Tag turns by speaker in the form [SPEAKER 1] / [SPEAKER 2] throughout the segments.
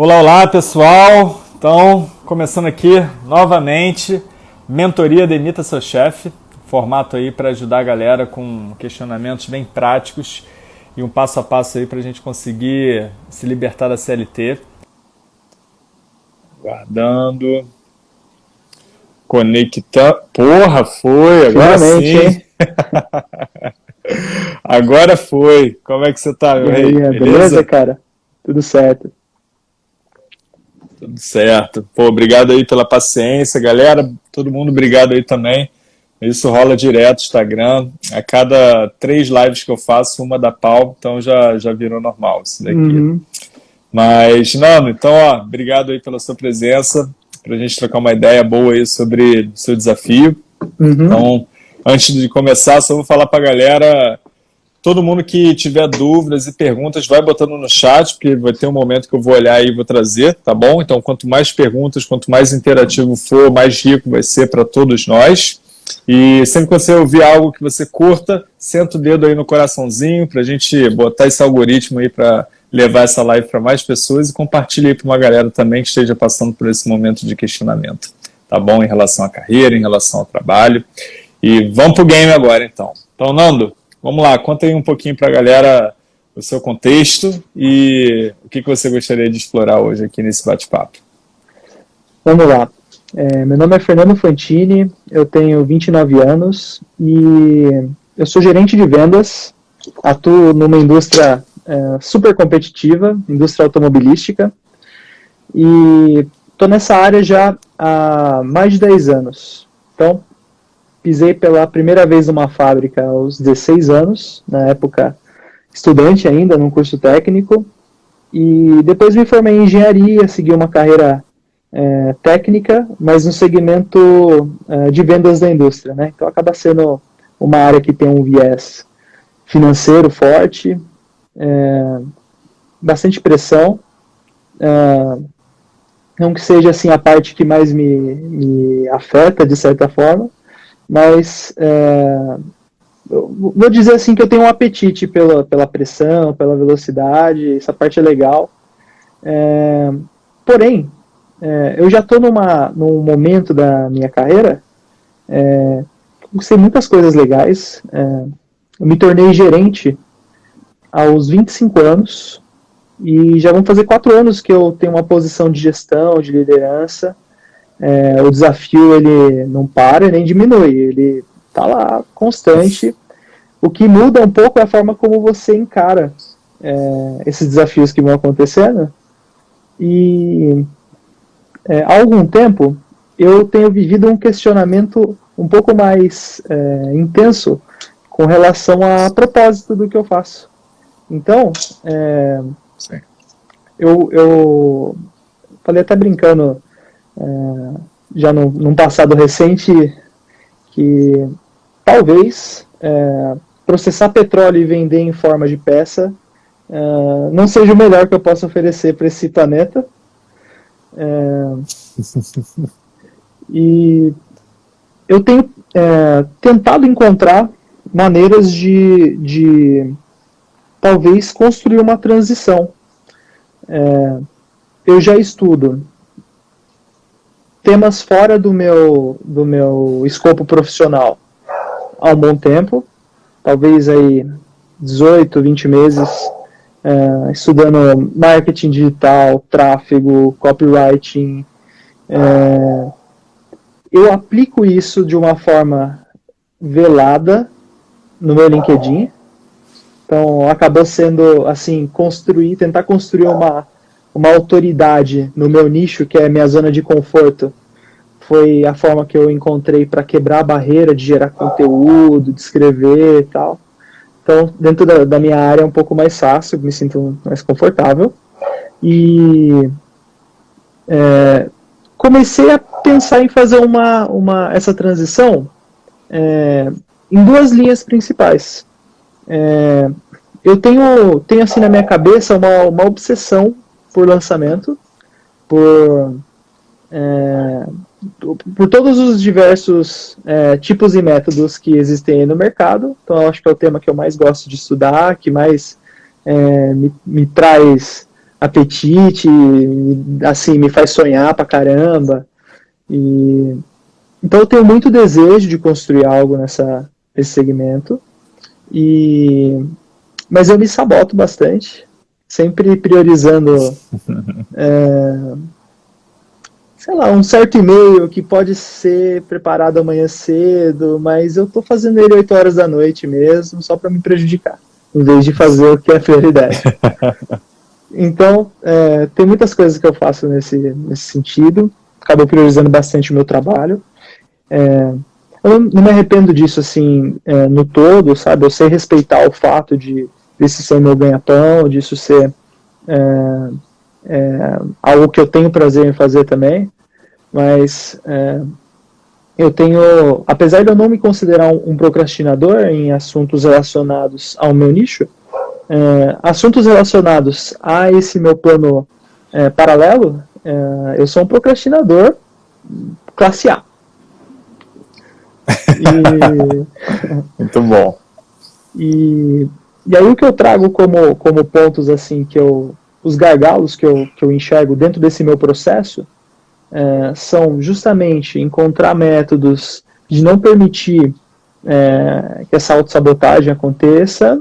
[SPEAKER 1] Olá, olá pessoal. Então, começando aqui novamente, mentoria Demita Seu Chefe, formato aí para ajudar a galera com questionamentos bem práticos e um passo a passo aí para a gente conseguir se libertar da CLT. Guardando. Conectar. Porra, foi, agora Finalmente, sim. agora foi. Como é que você tá, meu
[SPEAKER 2] rei? Beleza? beleza, cara? Tudo certo.
[SPEAKER 1] Tudo certo. Pô, obrigado aí pela paciência, galera. Todo mundo, obrigado aí também. Isso rola direto, Instagram. A cada três lives que eu faço, uma da pau, então já, já virou normal isso daqui. Uhum. Mas, Nando, então, ó, obrigado aí pela sua presença, para a gente trocar uma ideia boa aí sobre o seu desafio. Uhum. Então, antes de começar, só vou falar para a galera Todo mundo que tiver dúvidas e perguntas, vai botando no chat, porque vai ter um momento que eu vou olhar e vou trazer, tá bom? Então, quanto mais perguntas, quanto mais interativo for, mais rico vai ser para todos nós. E sempre que você ouvir algo que você curta, senta o dedo aí no coraçãozinho para a gente botar esse algoritmo aí para levar essa live para mais pessoas e compartilhe aí para uma galera também que esteja passando por esse momento de questionamento, tá bom? Em relação à carreira, em relação ao trabalho. E vamos pro game agora, então. Então, Nando, Vamos lá, conta aí um pouquinho para a galera o seu contexto e o que, que você gostaria de explorar hoje aqui nesse bate-papo.
[SPEAKER 2] Vamos lá. É, meu nome é Fernando Fantini, eu tenho 29 anos e eu sou gerente de vendas, atuo numa indústria é, super competitiva, indústria automobilística, e estou nessa área já há mais de 10 anos. Então, pisei pela primeira vez numa fábrica aos 16 anos, na época estudante ainda, num curso técnico, e depois me formei em engenharia, segui uma carreira é, técnica, mas no segmento é, de vendas da indústria, né? Então acaba sendo uma área que tem um viés financeiro forte, é, bastante pressão, é, não que seja assim a parte que mais me, me afeta de certa forma, mas é, vou dizer assim que eu tenho um apetite pela, pela pressão, pela velocidade, essa parte é legal. É, porém, é, eu já estou num momento da minha carreira, é, sei muitas coisas legais, é, eu me tornei gerente aos 25 anos, e já vão fazer quatro anos que eu tenho uma posição de gestão, de liderança, é, o desafio ele não para nem diminui, ele está lá constante. O que muda um pouco é a forma como você encara é, esses desafios que vão acontecendo. E é, há algum tempo eu tenho vivido um questionamento um pouco mais é, intenso com relação a propósito do que eu faço. Então, é, eu, eu falei até brincando é, já no, num passado recente, que talvez é, processar petróleo e vender em forma de peça é, não seja o melhor que eu possa oferecer para esse planeta. É, e eu tenho é, tentado encontrar maneiras de, de talvez construir uma transição. É, eu já estudo temas fora do meu, do meu escopo profissional há um bom tempo, talvez aí 18, 20 meses, é, estudando marketing digital, tráfego, copywriting. É, eu aplico isso de uma forma velada no meu LinkedIn. Então, acabou sendo, assim, construir, tentar construir uma, uma autoridade no meu nicho, que é minha zona de conforto, foi a forma que eu encontrei para quebrar a barreira de gerar conteúdo, de escrever e tal. Então, dentro da, da, minha área é um pouco mais fácil, me sinto mais confortável. E é, comecei a pensar em fazer uma, uma, essa transição é, em duas linhas principais. É, eu tenho, tenho assim na minha cabeça uma, uma obsessão por lançamento, por é, por todos os diversos é, tipos e métodos que existem no mercado. Então, eu acho que é o tema que eu mais gosto de estudar, que mais é, me, me, traz apetite, assim, me faz sonhar pra caramba. E, então eu tenho muito desejo de construir algo nessa, nesse segmento. E, mas eu me saboto bastante, sempre priorizando é, sei lá, um certo e-mail que pode ser preparado amanhã cedo, mas eu estou fazendo ele 8 horas da noite mesmo, só para me prejudicar, em vez de fazer o que é prioridade. então, é, tem muitas coisas que eu faço nesse, nesse sentido, acabo priorizando bastante o meu trabalho. É, eu não me arrependo disso, assim, é, no todo, sabe? Eu sei respeitar o fato de desse ser meu ganha-pão, disso ser é, é, algo que eu tenho prazer em fazer também mas é, eu tenho, apesar de eu não me considerar um, um procrastinador em assuntos relacionados ao meu nicho, é, assuntos relacionados a esse meu plano é, paralelo, é, eu sou um procrastinador classe A.
[SPEAKER 1] E, Muito bom.
[SPEAKER 2] E, e aí o que eu trago como, como pontos assim que eu, os gargalos que eu, que eu enxergo dentro desse meu processo é, são justamente encontrar métodos de não permitir é, que essa autossabotagem aconteça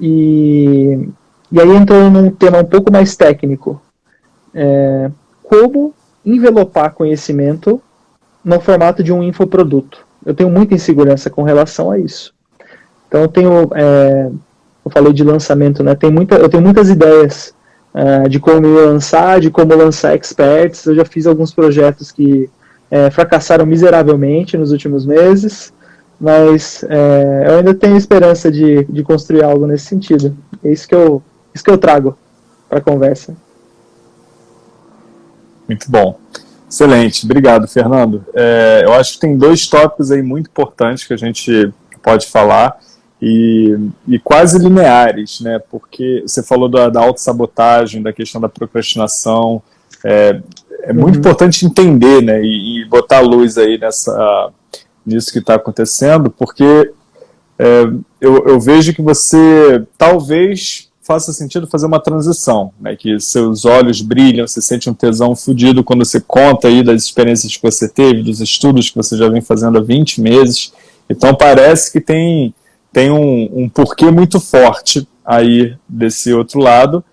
[SPEAKER 2] e, e aí entrando num tema um pouco mais técnico, é, como envelopar conhecimento no formato de um infoproduto. Eu tenho muita insegurança com relação a isso. Então eu tenho, é, eu falei de lançamento, né? Tem muita, eu tenho muitas ideias uh, de como lançar, de como lançar experts. Eu já fiz alguns projetos que é, fracassaram miseravelmente nos últimos meses, mas é, eu ainda tenho esperança de, de construir algo nesse sentido. É isso que eu, isso que eu trago para a conversa.
[SPEAKER 1] Muito bom. Excelente, obrigado, Fernando. É, eu acho que tem dois tópicos aí muito importantes que a gente pode falar e, e quase lineares, né? Porque você falou da, da autossabotagem, da questão da procrastinação. É, é muito uhum. importante entender, né? E, e, botar luz aí nessa, nisso que está acontecendo, porque é, eu, eu vejo que você talvez faça sentido fazer uma transição, né, que seus olhos brilham, você sente um tesão fudido quando você conta aí das experiências que você teve, dos estudos que você já vem fazendo há 20 meses, então parece que tem tem um, um porquê muito forte aí desse outro lado,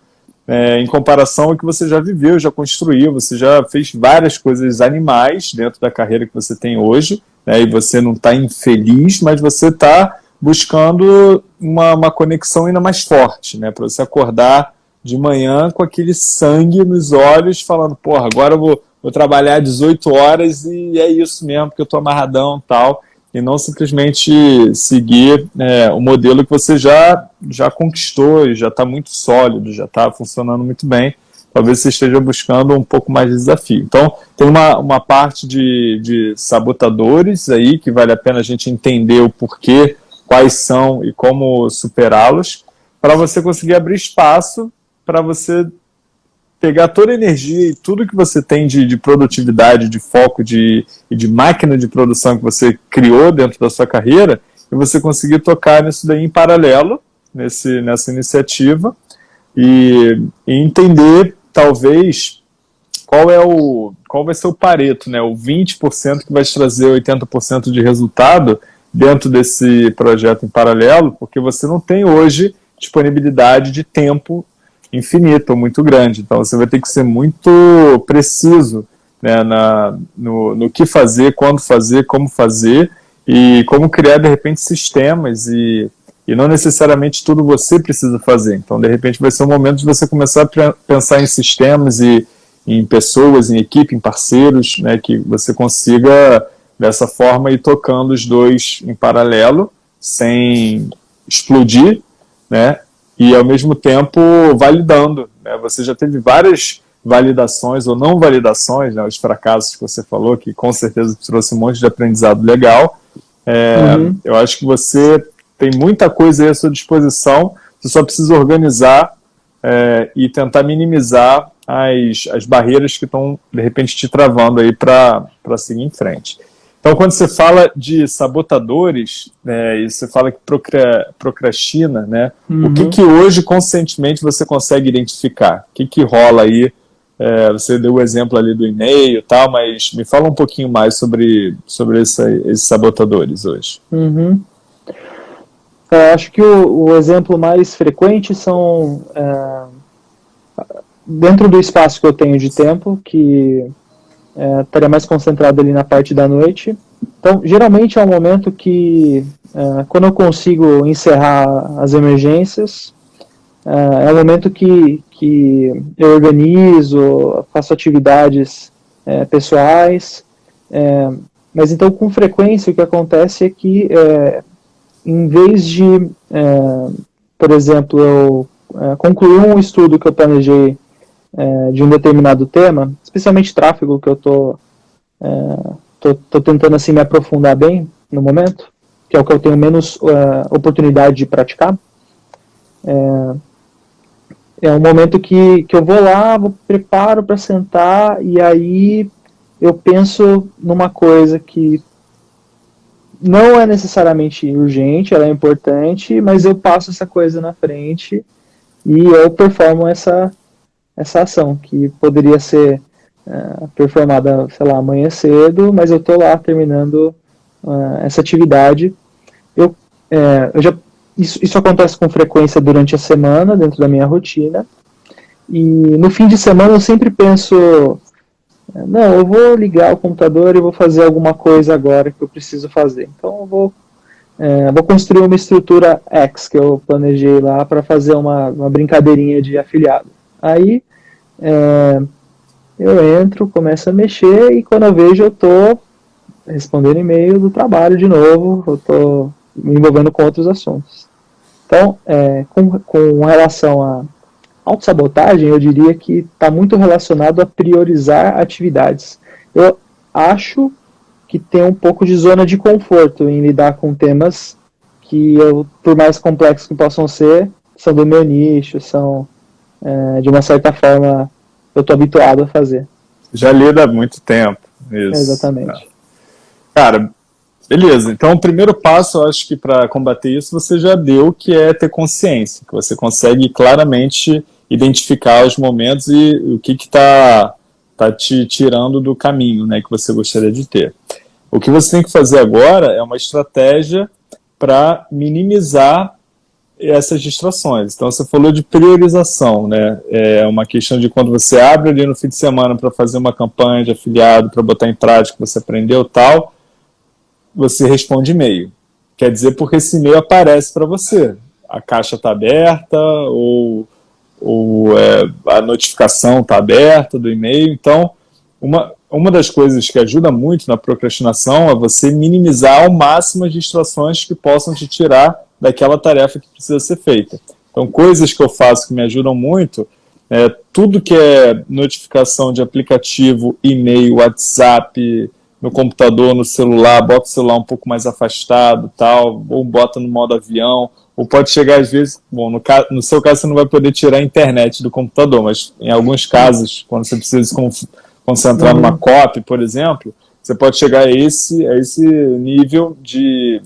[SPEAKER 1] é, em comparação ao que você já viveu, já construiu, você já fez várias coisas animais dentro da carreira que você tem hoje, né, e você não está infeliz, mas você está buscando uma, uma conexão ainda mais forte, né, para você acordar de manhã com aquele sangue nos olhos, falando, porra, agora eu vou, vou trabalhar 18 horas e é isso mesmo, porque eu estou amarradão tal e não simplesmente seguir é, o modelo que você já, já conquistou e já está muito sólido, já está funcionando muito bem. Talvez você esteja buscando um pouco mais de desafio. Então, tem uma, uma parte de, de sabotadores aí que vale a pena a gente entender o porquê, quais são e como superá-los, para você conseguir abrir espaço para você pegar toda a energia e tudo que você tem de, de produtividade, de foco de, de máquina de produção que você criou dentro da sua carreira e você conseguir tocar nisso daí em paralelo, nesse, nessa iniciativa e, e entender, talvez, qual é o qual vai ser o pareto, né? o 20% que vai te trazer 80% de resultado dentro desse projeto em paralelo, porque você não tem hoje disponibilidade de tempo infinito, muito grande. Então você vai ter que ser muito preciso né, na, no, no que fazer, quando fazer, como fazer e como criar, de repente, sistemas e, e não necessariamente tudo você precisa fazer. Então, de repente, vai ser o momento de você começar a pensar em sistemas e em pessoas, em equipe, em parceiros, né, que você consiga, dessa forma, ir tocando os dois em paralelo, sem explodir, né, e ao mesmo tempo validando. Né? Você já teve várias validações ou não validações, né, os fracassos que você falou, que com certeza trouxe um monte de aprendizado legal. É, uhum. Eu acho que você tem muita coisa aí à sua disposição, você só precisa organizar é, e tentar minimizar as, as barreiras que estão, de repente, te travando aí para seguir em frente. Então, quando você fala de sabotadores, né, e você fala que procrastina, né, uhum. o que, que hoje, conscientemente, você consegue identificar? O que, que rola aí? É, você deu o exemplo ali do e-mail e tal, mas me fala um pouquinho mais sobre, sobre essa, esses sabotadores hoje.
[SPEAKER 2] Uhum. É, acho que o, o, exemplo mais frequente são é, dentro do espaço que eu tenho de tempo, que é, estaria mais concentrado ali na parte da noite. Então, geralmente é um momento que, é, quando eu consigo encerrar as emergências, é, é um momento que, que eu organizo, faço atividades é, pessoais, é, mas então com frequência o que acontece é que, é, em vez de, por exemplo, eu concluir um estudo que eu planejei é, de um determinado tema, especialmente tráfego, que eu tô, é, tô, tô, tentando assim me aprofundar bem no momento, que é o que eu tenho menos é, oportunidade de praticar. É, é um momento que, que eu vou lá, vou, preparo para sentar, e aí eu penso numa coisa que não é necessariamente urgente, ela é importante, mas eu passo essa coisa na frente e eu performo essa, essa ação, que poderia ser uh, performada, sei lá, amanhã cedo, mas eu estou lá terminando uh, essa atividade. Eu, é, eu já, isso, isso acontece com frequência durante a semana, dentro da minha rotina, e no fim de semana eu sempre penso, não, eu vou ligar o computador e vou fazer alguma coisa agora que eu preciso fazer. Então eu vou, é, vou construir uma estrutura X que eu planejei lá para fazer uma, uma brincadeirinha de afiliado. Aí é, eu entro, começo a mexer e quando eu vejo eu estou respondendo e-mail do trabalho de novo, eu estou me envolvendo com outros assuntos. Então, é, com, com relação a autossabotagem, eu diria que está muito relacionado a priorizar atividades. Eu acho que tem um pouco de zona de conforto em lidar com temas que, eu, por mais complexos que possam ser, são do meu nicho, são é, de uma certa forma, eu estou habituado a fazer.
[SPEAKER 1] Já lida há muito tempo. Isso.
[SPEAKER 2] Exatamente.
[SPEAKER 1] Cara, beleza. Então, o primeiro passo, eu acho que para combater isso, você já deu, que é ter consciência, que você consegue claramente identificar os momentos e o que está tá te tirando do caminho né, que você gostaria de ter. O que você tem que fazer agora é uma estratégia para minimizar essas distrações. Então, você falou de priorização, né? É uma questão de quando você abre ali no fim de semana para fazer uma campanha de afiliado, para botar em prática, você aprendeu tal, você responde e-mail. Quer dizer, porque esse e-mail aparece para você. A caixa está aberta, ou, ou é, a notificação está aberta do e-mail. Então, uma, uma das coisas que ajuda muito na procrastinação é você minimizar ao máximo as distrações que possam te tirar daquela tarefa que precisa ser feita. Então, coisas que eu faço que me ajudam muito, é, tudo que é notificação de aplicativo, e-mail, WhatsApp, no computador, no celular, bota o celular um pouco mais afastado, tal, ou bota no modo avião, ou pode chegar às vezes, bom, no, no seu caso você não vai poder tirar a internet do computador, mas em alguns casos, quando você precisa se concentrar uhum. numa copy, por exemplo, você pode chegar a esse, a esse nível de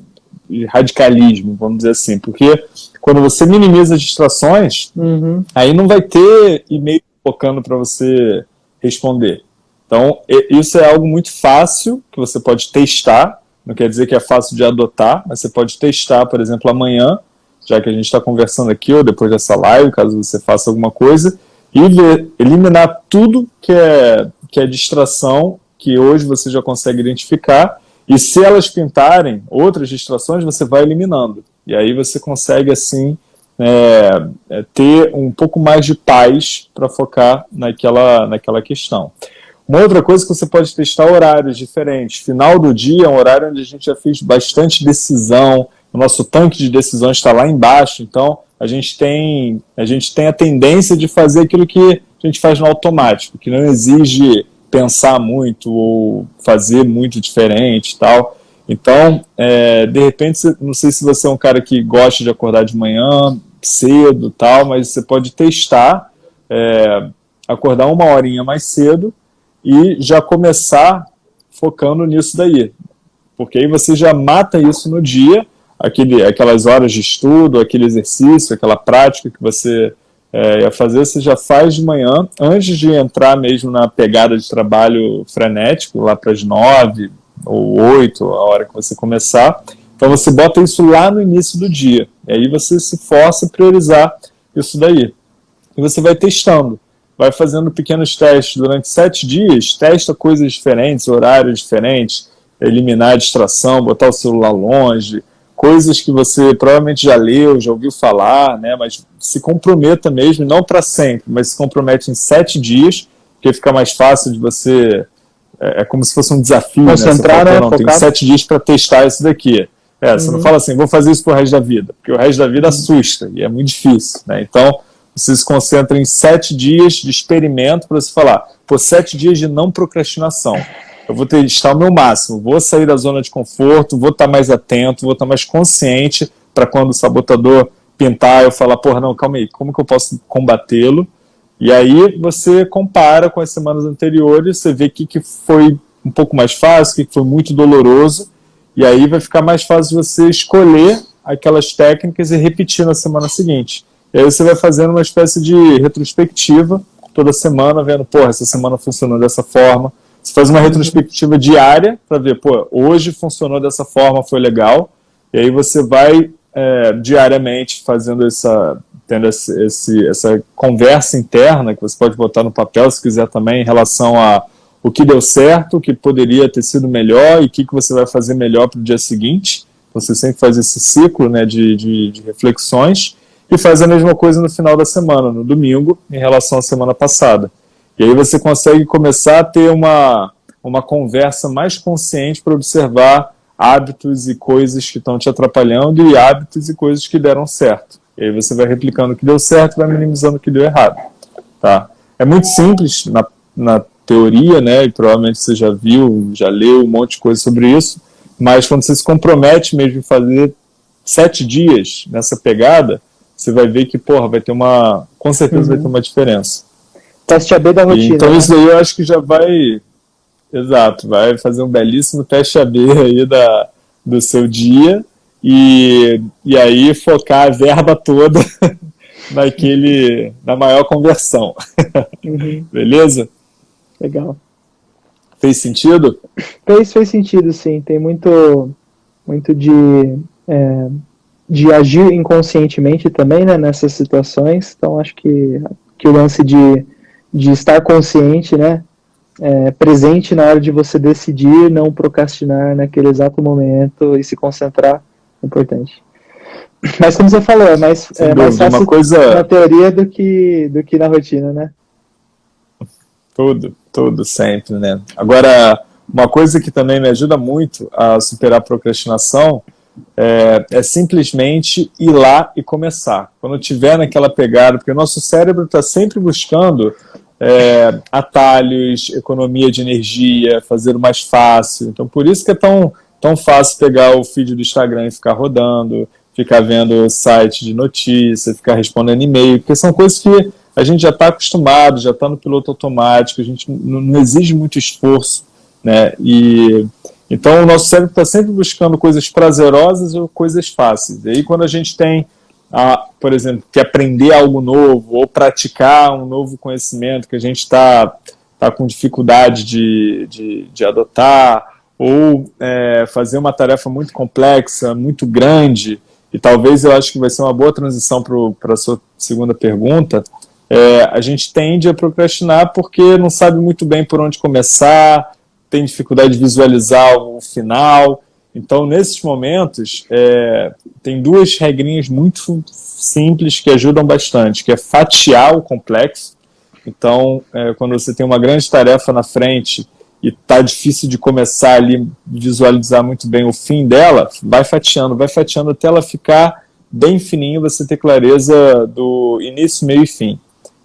[SPEAKER 1] radicalismo, vamos dizer assim, porque quando você minimiza as distrações, uhum. aí não vai ter e-mail focando para você responder. Então, isso é algo muito fácil, que você pode testar, não quer dizer que é fácil de adotar, mas você pode testar, por exemplo, amanhã, já que a gente está conversando aqui, ou depois dessa live, caso você faça alguma coisa, e ver, eliminar tudo que é, que é distração, que hoje você já consegue identificar, e se elas pintarem outras distrações, você vai eliminando. E aí você consegue, assim, é, é, ter um pouco mais de paz para focar naquela, naquela questão. Uma outra coisa que você pode testar horários diferentes. Final do dia é um horário onde a gente já fez bastante decisão, o nosso tanque de decisões está lá embaixo, então a gente, tem, a gente tem a tendência de fazer aquilo que a gente faz no automático, que não exige pensar muito ou fazer muito diferente e tal. Então, é, de repente, não sei se você é um cara que gosta de acordar de manhã, cedo tal, mas você pode testar, é, acordar uma horinha mais cedo e já começar focando nisso daí. porque aí você já mata isso no dia, aquele, aquelas horas de estudo, aquele exercício, aquela prática que você é, ia fazer, você já faz de manhã, antes de entrar mesmo na pegada de trabalho frenético, lá para as nove ou oito, a hora que você começar. Então você bota isso lá no início do dia, e aí você se força a priorizar isso daí. E você vai testando, vai fazendo pequenos testes durante sete dias, testa coisas diferentes, horários diferentes, eliminar a distração, botar o celular longe, coisas que você provavelmente já leu, já ouviu falar, né, mas se comprometa mesmo, não para sempre, mas se compromete em sete dias, porque fica mais fácil de você, é, é como se fosse um desafio,
[SPEAKER 2] Concentrar, né?
[SPEAKER 1] Você fala, não, tem sete dias para testar isso daqui. É, uhum. Você não uhum. fala assim, vou fazer isso pro resto da vida, porque o resto da vida uhum. assusta, e é muito difícil, né, então você se concentra em sete dias de experimento para você falar, por sete dias de não procrastinação eu vou testar o meu máximo, vou sair da zona de conforto, vou estar mais atento, vou estar mais consciente para quando o sabotador pintar, eu falar, porra, não, calma aí, como que eu posso combatê-lo? E aí você compara com as semanas anteriores, você vê o que, que foi um pouco mais fácil, o que, que foi muito doloroso, e aí vai ficar mais fácil você escolher aquelas técnicas e repetir na semana seguinte. E aí você vai fazendo uma espécie de retrospectiva toda semana, vendo, porra, essa semana funcionou dessa forma, você faz uma retrospectiva diária para ver, pô, hoje funcionou dessa forma, foi legal. E aí você vai é, diariamente fazendo essa, tendo esse, esse, essa conversa interna, que você pode botar no papel se quiser também, em relação a o que deu certo, o que poderia ter sido melhor e o que, que você vai fazer melhor para o dia seguinte. Você sempre faz esse ciclo né, de, de, de reflexões e faz a mesma coisa no final da semana, no domingo, em relação à semana passada. E aí você consegue começar a ter uma, uma conversa mais consciente para observar hábitos e coisas que estão te atrapalhando e hábitos e coisas que deram certo. E aí você vai replicando o que deu certo e vai minimizando o que deu errado. Tá? É muito simples na, na teoria, né, e provavelmente você já viu, já leu um monte de coisa sobre isso, mas quando você se compromete mesmo em fazer sete dias nessa pegada, você vai ver que, porra, vai ter uma, com certeza uhum. vai ter uma diferença.
[SPEAKER 2] Teste AB da rotina.
[SPEAKER 1] Então né? isso daí eu acho que já vai, exato, vai fazer um belíssimo teste AB aí da, do seu dia e, e aí focar a verba toda naquele, na maior conversão. Uhum. Beleza?
[SPEAKER 2] Legal.
[SPEAKER 1] Fez sentido?
[SPEAKER 2] Fez, fez sentido, sim. Tem muito, muito de, é, de agir inconscientemente também, né, nessas situações. Então, acho que, que o lance de de estar consciente, né, é, presente na hora de você decidir, não procrastinar naquele exato momento e se concentrar, é importante. Mas como você falou, é mais, é mais fácil coisa... na teoria do que, do que na rotina, né?
[SPEAKER 1] Tudo, tudo, sempre, né? Agora, uma coisa que também me ajuda muito a superar a procrastinação é, é, simplesmente ir lá e começar. Quando tiver naquela pegada, porque o nosso cérebro está sempre buscando é, atalhos, economia de energia, fazer o mais fácil. Então, por isso que é tão, tão fácil pegar o feed do Instagram e ficar rodando, ficar vendo site de notícia, ficar respondendo e-mail, porque são coisas que a gente já está acostumado, já está no piloto automático, a gente não, não exige muito esforço, né? E então o nosso cérebro está sempre buscando coisas prazerosas ou coisas fáceis. E aí quando a gente tem a, por exemplo, que aprender algo novo ou praticar um novo conhecimento que a gente está tá com dificuldade de, de, de adotar, ou é, fazer uma tarefa muito complexa, muito grande, e talvez eu acho que vai ser uma boa transição para a sua segunda pergunta, é, a gente tende a procrastinar porque não sabe muito bem por onde começar, tem dificuldade de visualizar o final, então, nesses momentos, é, tem duas regrinhas muito simples que ajudam bastante, que é fatiar o complexo. Então, é, quando você tem uma grande tarefa na frente e está difícil de começar ali, visualizar muito bem o fim dela, vai fatiando, vai fatiando até ela ficar bem fininho, você ter clareza do início, meio e fim.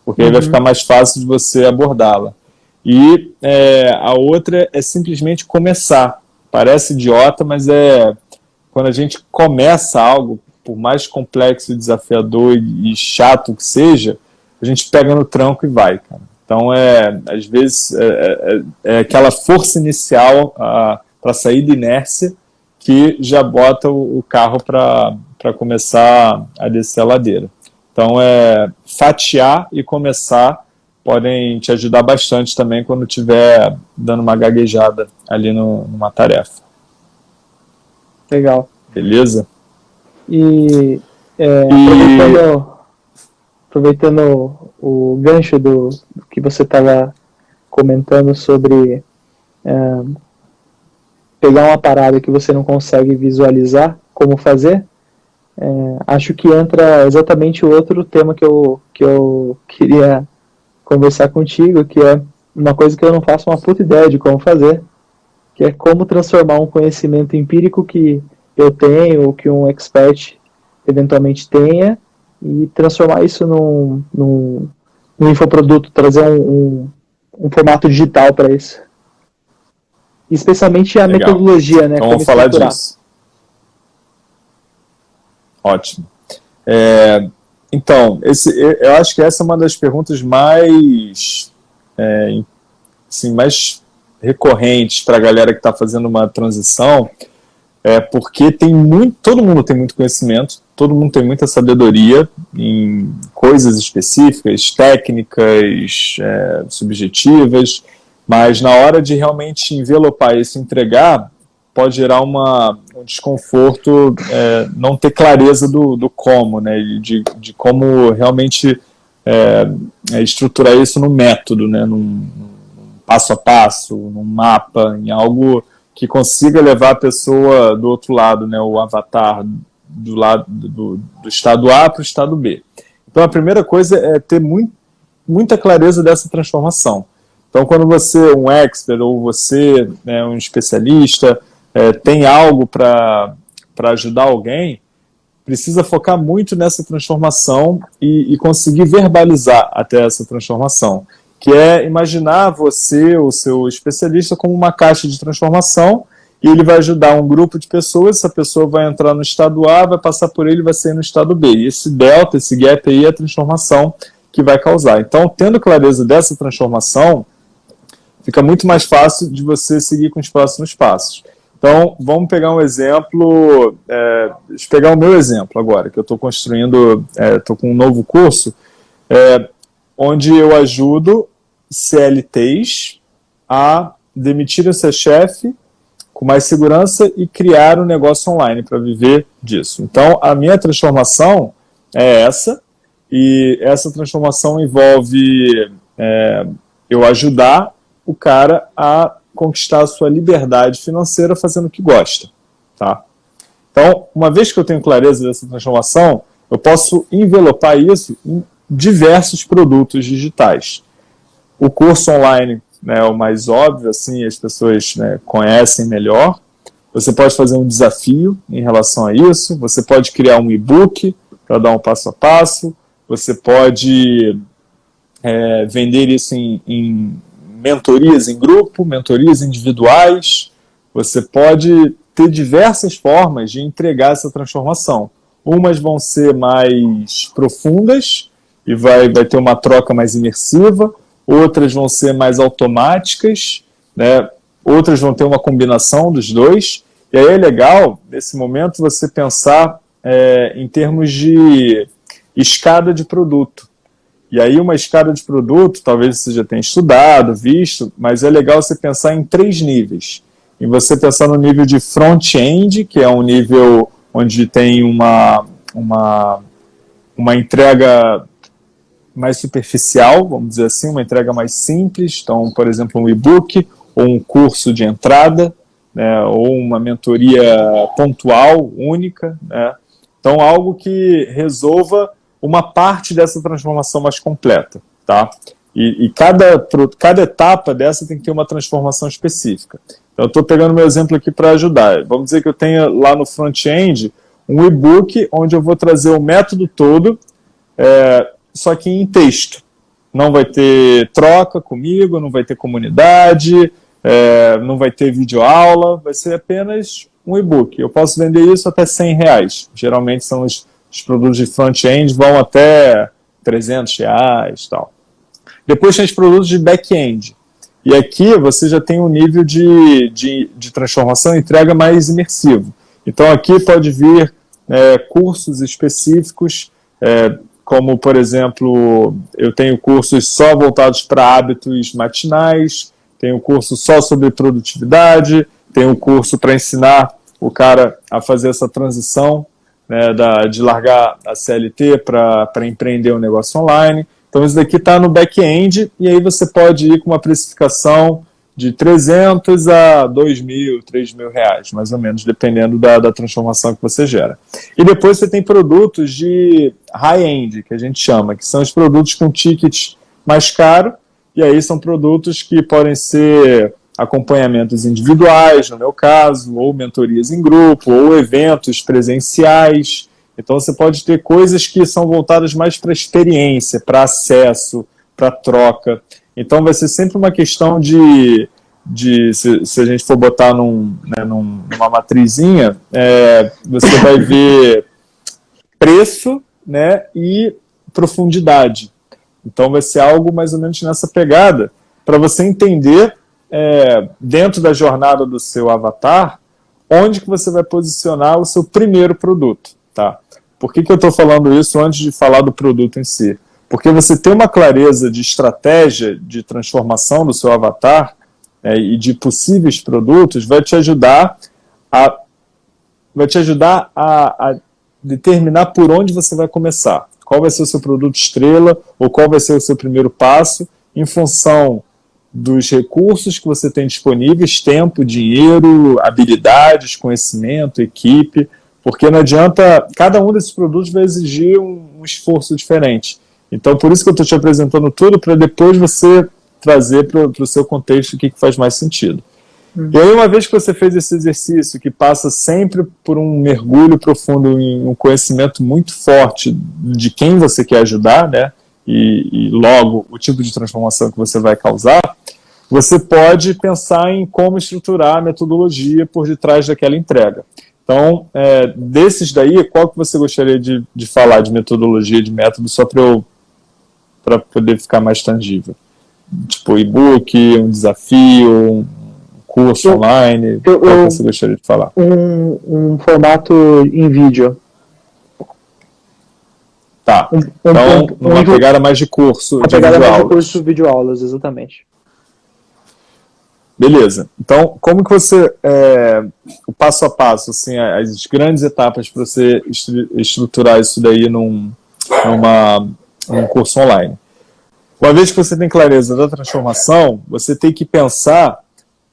[SPEAKER 1] Porque uhum. aí vai uhum. ficar mais fácil de você abordá-la. E é, a outra é simplesmente começar. Parece idiota, mas é quando a gente começa algo, por mais complexo, desafiador e chato que seja, a gente pega no tranco e vai, cara. Então, é, às vezes, é, é, é aquela força inicial para sair da inércia que já bota o carro para começar a descer a ladeira. Então, é fatiar e começar podem te ajudar bastante também quando estiver dando uma gaguejada ali no, numa tarefa.
[SPEAKER 2] Legal.
[SPEAKER 1] Beleza?
[SPEAKER 2] E, é, e... aproveitando, aproveitando o gancho do, do que você estava comentando sobre é, pegar uma parada que você não consegue visualizar como fazer, é, acho que entra exatamente o outro tema que eu, que eu queria conversar contigo, que é uma coisa que eu não faço uma puta ideia de como fazer, que é como transformar um conhecimento empírico que eu tenho, ou que um expert eventualmente tenha, e transformar isso num, num, num infoproduto, trazer um, um, um formato digital para isso. Especialmente a Legal. metodologia, né?
[SPEAKER 1] Então vamos falar disso. Ótimo. É, então, esse, eu acho que essa é uma das perguntas mais, é, assim, mais recorrentes para a galera que está fazendo uma transição, é porque tem muito, todo mundo tem muito conhecimento, todo mundo tem muita sabedoria em coisas específicas, técnicas, é, subjetivas, mas na hora de realmente envelopar isso, entregar, pode gerar uma, um desconforto, é, não ter clareza do, do como, né, de, de como realmente é, é, estruturar isso no método, né, num, num, passo a passo, num mapa, em algo que consiga levar a pessoa do outro lado, né, o avatar do lado do, do estado A para o estado B. Então a primeira coisa é ter muito, muita clareza dessa transformação. Então quando você, um expert ou você, né, um especialista, é, tem algo para ajudar alguém, precisa focar muito nessa transformação e, e, conseguir verbalizar até essa transformação, que é imaginar você, o seu especialista, como uma caixa de transformação e ele vai ajudar um grupo de pessoas, essa pessoa vai entrar no estado A, vai passar por ele vai sair no estado B. E esse delta, esse gap aí é a transformação que vai causar. Então, tendo clareza dessa transformação, fica muito mais fácil de você seguir com os próximos passos. Então, vamos pegar um exemplo, é, pegar o meu exemplo agora, que eu estou construindo, estou é, com um novo curso, é, onde eu ajudo CLTs a demitir seu chefe com mais segurança e criar um negócio online para viver disso. Então, a minha transformação é essa, e essa transformação envolve é, eu ajudar o cara a conquistar a sua liberdade financeira fazendo o que gosta. Tá? Então, uma vez que eu tenho clareza dessa transformação, eu posso envelopar isso em diversos produtos digitais. O curso online né, é o mais óbvio, assim, as pessoas né, conhecem melhor. Você pode fazer um desafio em relação a isso, você pode criar um e-book para dar um passo a passo, você pode é, vender isso em, em mentorias em grupo, mentorias individuais, você pode ter diversas formas de entregar essa transformação. Umas vão ser mais profundas e vai, vai ter uma troca mais imersiva, outras vão ser mais automáticas, né? outras vão ter uma combinação dos dois, e aí é legal, nesse momento, você pensar é, em termos de escada de produto. E aí uma escada de produto, talvez você já tenha estudado, visto, mas é legal você pensar em três níveis. E você pensar no nível de front-end, que é um nível onde tem uma, uma, uma entrega mais superficial, vamos dizer assim, uma entrega mais simples, então, por exemplo, um e-book ou um curso de entrada, né, ou uma mentoria pontual, única, né, então algo que resolva uma parte dessa transformação mais completa, tá? E, e cada, cada etapa dessa tem que ter uma transformação específica. Então, eu estou pegando meu exemplo aqui para ajudar. Vamos dizer que eu tenho lá no front-end um e-book onde eu vou trazer o método todo, é, só que em texto. Não vai ter troca comigo, não vai ter comunidade, é, não vai ter videoaula, vai ser apenas um e-book. Eu posso vender isso até 100 reais. Geralmente são os os produtos de front-end vão até 300 reais tal. Depois tem os produtos de back-end. E aqui você já tem um nível de, de, de transformação e entrega mais imersivo. Então aqui pode vir é, cursos específicos, é, como por exemplo, eu tenho cursos só voltados para hábitos matinais, tenho curso só sobre produtividade, tenho curso para ensinar o cara a fazer essa transição né, da, de largar a CLT para empreender um negócio online. Então isso daqui está no back-end e aí você pode ir com uma precificação de 300 a 2 mil, 3 mil reais, mais ou menos, dependendo da, da transformação que você gera. E depois você tem produtos de high-end, que a gente chama, que são os produtos com tickets mais caro, e aí são produtos que podem ser acompanhamentos individuais, no meu caso, ou mentorias em grupo, ou eventos presenciais, então você pode ter coisas que são voltadas mais para experiência, para acesso, para troca. Então vai ser sempre uma questão de, de se, se a gente for botar num, né, num, numa matrizinha, é, você vai ver preço né, e profundidade. Então vai ser algo mais ou menos nessa pegada, para você entender, é, dentro da jornada do seu avatar, onde que você vai posicionar o seu primeiro produto. Tá? Por que, que eu estou falando isso antes de falar do produto em si? Porque você ter uma clareza de estratégia de transformação do seu avatar é, e de possíveis produtos vai te ajudar a, vai te ajudar a, a determinar por onde você vai começar. Qual vai ser o seu produto estrela ou qual vai ser o seu primeiro passo em função dos recursos que você tem disponíveis, tempo, dinheiro, habilidades, conhecimento, equipe, porque não adianta, cada um desses produtos vai exigir um, um esforço diferente. Então, por isso que eu estou te apresentando tudo, para depois você trazer para o seu contexto o que, que faz mais sentido. Uhum. E aí, uma vez que você fez esse exercício, que passa sempre por um mergulho profundo em um conhecimento muito forte de quem você quer ajudar, né, e, e logo o tipo de transformação que você vai causar, você pode pensar em como estruturar a metodologia por detrás daquela entrega. Então, é, desses daí, qual que você gostaria de, de falar de metodologia, de método, só para eu para poder ficar mais tangível? Tipo, e-book, um desafio, um curso eu, online, eu, qual que você gostaria de falar?
[SPEAKER 2] Um, um formato em vídeo.
[SPEAKER 1] Tá, um, então um, uma pegada mais de curso,
[SPEAKER 2] uma de pegada mais de curso, videoaulas, exatamente.
[SPEAKER 1] Beleza. Então, como que você, é, o passo a passo, assim, as grandes etapas para você estruturar isso daí num, numa, num curso online? Uma vez que você tem clareza da transformação, você tem que pensar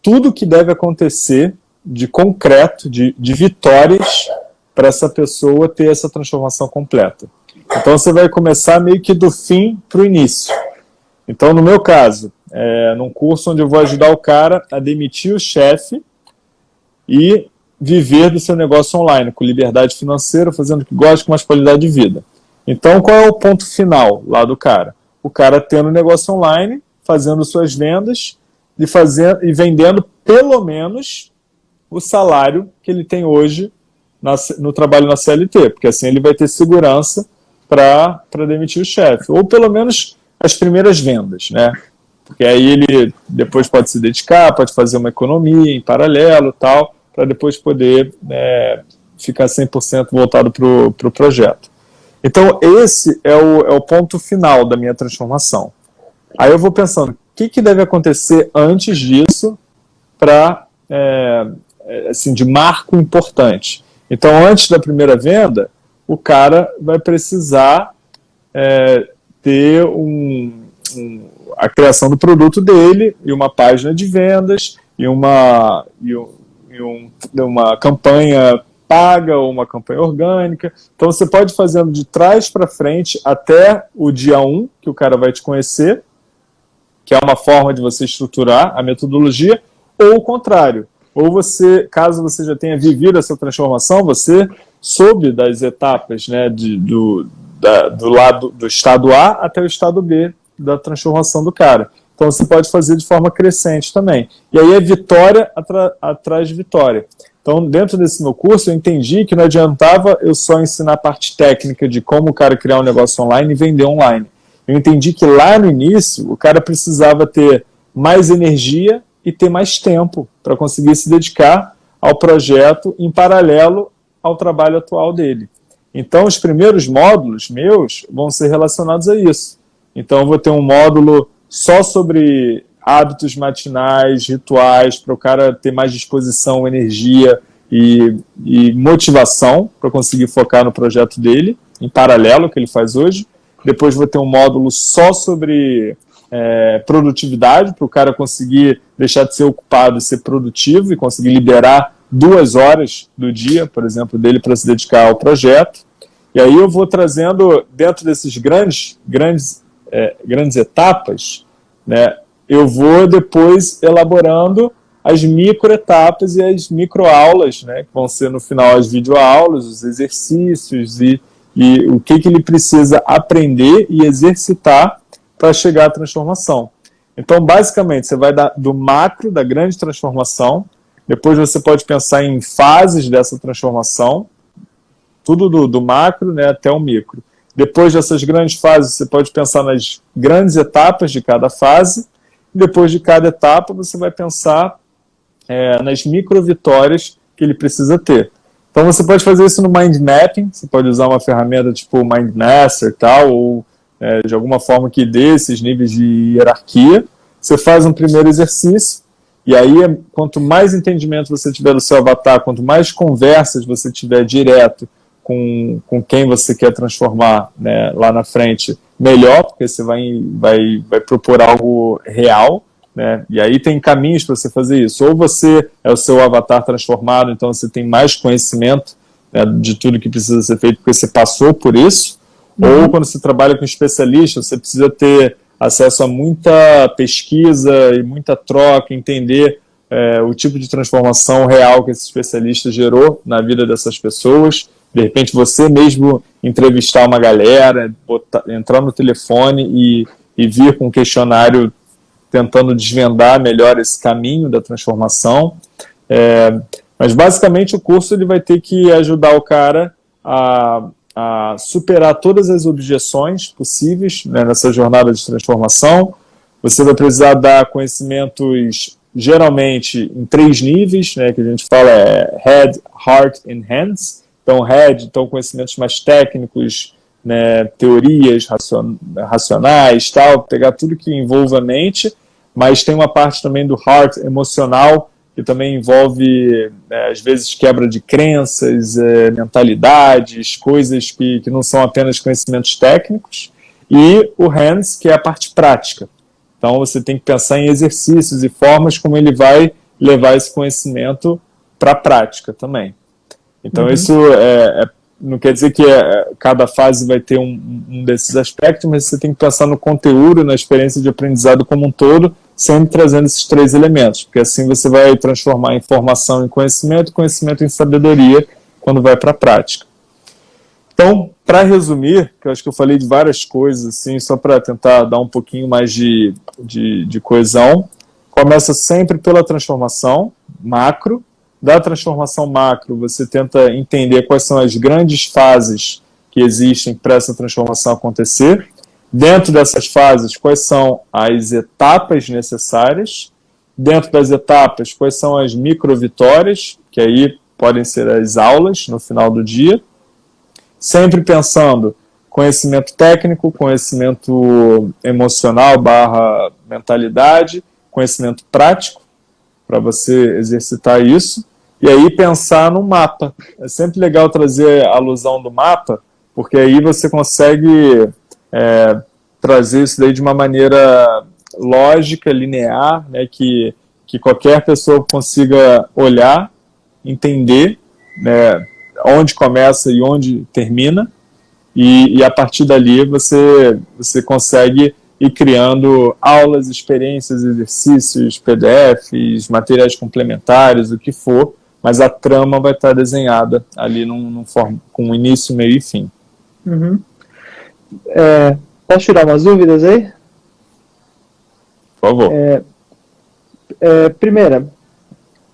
[SPEAKER 1] tudo que deve acontecer de concreto, de, de vitórias, para essa pessoa ter essa transformação completa. Então você vai começar meio que do fim para o início. Então, no meu caso, é, num curso onde eu vou ajudar o cara a demitir o chefe e viver do seu negócio online, com liberdade financeira, fazendo o que gosta, com mais qualidade de vida. Então, qual é o ponto final lá do cara? O cara tendo um negócio online, fazendo suas vendas e, fazendo, e vendendo pelo menos o salário que ele tem hoje na, no trabalho na CLT, porque assim ele vai ter segurança para demitir o chefe, ou pelo menos as primeiras vendas, né? Porque aí ele depois pode se dedicar, pode fazer uma economia em paralelo tal, para depois poder é, ficar 100% voltado para o pro projeto. Então esse é o, é o ponto final da minha transformação. Aí eu vou pensando, o que, que deve acontecer antes disso para, é, é, assim, de marco importante. Então antes da primeira venda, o cara vai precisar é, ter um, um a criação do produto dele e uma página de vendas e uma, e um, e um, uma campanha paga ou uma campanha orgânica. Então você pode fazendo de trás para frente até o dia 1, que o cara vai te conhecer, que é uma forma de você estruturar a metodologia, ou o contrário. Ou você, caso você já tenha vivido essa transformação, você soube das etapas né, de, do, da, do lado do estado A até o estado B da transformação do cara. Então você pode fazer de forma crescente também. E aí é vitória atrás de vitória. Então, dentro desse meu curso, eu entendi que não adiantava eu só ensinar a parte técnica de como o cara criar um negócio online e vender online. Eu entendi que lá no início, o cara precisava ter mais energia e ter mais tempo para conseguir se dedicar ao projeto em paralelo ao trabalho atual dele. Então, os primeiros módulos meus vão ser relacionados a isso. Então, eu vou ter um módulo só sobre hábitos matinais, rituais, para o cara ter mais disposição, energia e, e motivação para conseguir focar no projeto dele, em paralelo ao que ele faz hoje. Depois vou ter um módulo só sobre é, produtividade, para o cara conseguir deixar de ser ocupado e ser produtivo e conseguir liberar duas horas do dia, por exemplo, dele para se dedicar ao projeto. E aí eu vou trazendo, dentro desses grandes, grandes, é, grandes etapas, né, eu vou depois elaborando as microetapas e as microaulas, né, que vão ser no final as videoaulas, os exercícios e, e o que, que ele precisa aprender e exercitar para chegar à transformação. Então, basicamente, você vai dar do macro, da grande transformação, depois você pode pensar em fases dessa transformação, tudo do, do macro né, até o micro. Depois dessas grandes fases, você pode pensar nas grandes etapas de cada fase, depois de cada etapa, você vai pensar é, nas micro vitórias que ele precisa ter. Então você pode fazer isso no mind mapping, você pode usar uma ferramenta tipo Mindmaster tal, ou é, de alguma forma que dê esses níveis de hierarquia. Você faz um primeiro exercício, e aí quanto mais entendimento você tiver do seu avatar, quanto mais conversas você tiver direto com, com quem você quer transformar né, lá na frente, melhor, porque você vai, vai, vai propor algo real, né? E aí tem caminhos para você fazer isso. Ou você é o seu avatar transformado, então você tem mais conhecimento né, de tudo que precisa ser feito, porque você passou por isso. Uhum. Ou quando você trabalha com especialista, você precisa ter acesso a muita pesquisa e muita troca, entender é, o tipo de transformação real que esse especialista gerou na vida dessas pessoas. De repente você mesmo entrevistar uma galera, botar, entrar no telefone e, e vir com um questionário tentando desvendar melhor esse caminho da transformação. É, mas basicamente o curso ele vai ter que ajudar o cara a, a superar todas as objeções possíveis né, nessa jornada de transformação. Você vai precisar dar conhecimentos geralmente em três níveis, né, que a gente fala é Head, Heart and Hands. Então, Head, então conhecimentos mais técnicos, né, teorias racionais, tal, pegar tudo que envolva a mente, mas tem uma parte também do heart emocional, que também envolve, né, às vezes, quebra de crenças, é, mentalidades, coisas que, que não são apenas conhecimentos técnicos, e o hands, que é a parte prática. Então você tem que pensar em exercícios e formas como ele vai levar esse conhecimento para a prática também. Então uhum. isso é, é não quer dizer que é, cada fase vai ter um, um, desses aspectos, mas você tem que pensar no conteúdo, na experiência de aprendizado como um todo, sempre trazendo esses três elementos, porque assim você vai transformar informação em conhecimento, conhecimento em sabedoria, quando vai para a prática. Então, para resumir, que eu acho que eu falei de várias coisas, assim, só para tentar dar um pouquinho mais de, de, de coesão, começa sempre pela transformação macro, da transformação macro, você tenta entender quais são as grandes fases que existem para essa transformação acontecer. Dentro dessas fases, quais são as etapas necessárias. Dentro das etapas, quais são as micro-vitórias, que aí podem ser as aulas no final do dia. Sempre pensando conhecimento técnico, conhecimento emocional barra mentalidade, conhecimento prático, para você exercitar isso. E aí pensar no mapa. É sempre legal trazer a alusão do mapa, porque aí você consegue é, trazer isso daí de uma maneira lógica, linear, né, que, que qualquer pessoa consiga olhar, entender né, onde começa e onde termina, e, e a partir dali você, você consegue ir criando aulas, experiências, exercícios, PDFs, materiais complementares, o que for, mas a trama vai estar desenhada ali num, num form, com início, meio e fim.
[SPEAKER 2] Uhum. É, posso tirar umas dúvidas aí?
[SPEAKER 1] Por favor.
[SPEAKER 2] É, é, primeira,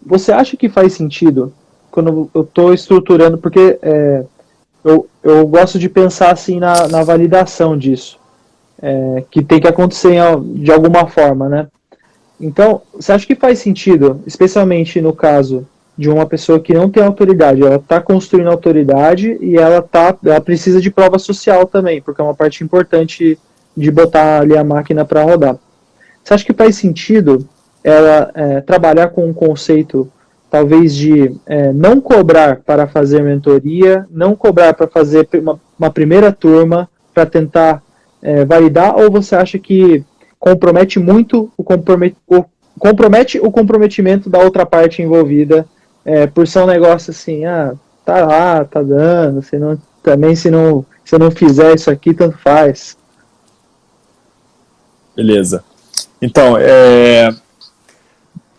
[SPEAKER 2] você acha que faz sentido quando eu estou estruturando, porque é, eu, eu gosto de pensar assim na, na validação disso, é, que tem que acontecer de alguma forma, né? Então, você acha que faz sentido, especialmente no caso de uma pessoa que não tem autoridade, ela está construindo autoridade e ela, tá, ela precisa de prova social também, porque é uma parte importante de botar ali a máquina para rodar. Você acha que faz sentido ela é, trabalhar com um conceito talvez de é, não cobrar para fazer mentoria, não cobrar para fazer uma, uma, primeira turma para tentar é, validar, ou você acha que compromete muito o, compromet, o, compromete o comprometimento da outra parte envolvida é, por ser um negócio assim, ah, tá lá, tá dando, se não, também se não, se não fizer isso aqui, tanto faz.
[SPEAKER 1] Beleza. Então, é,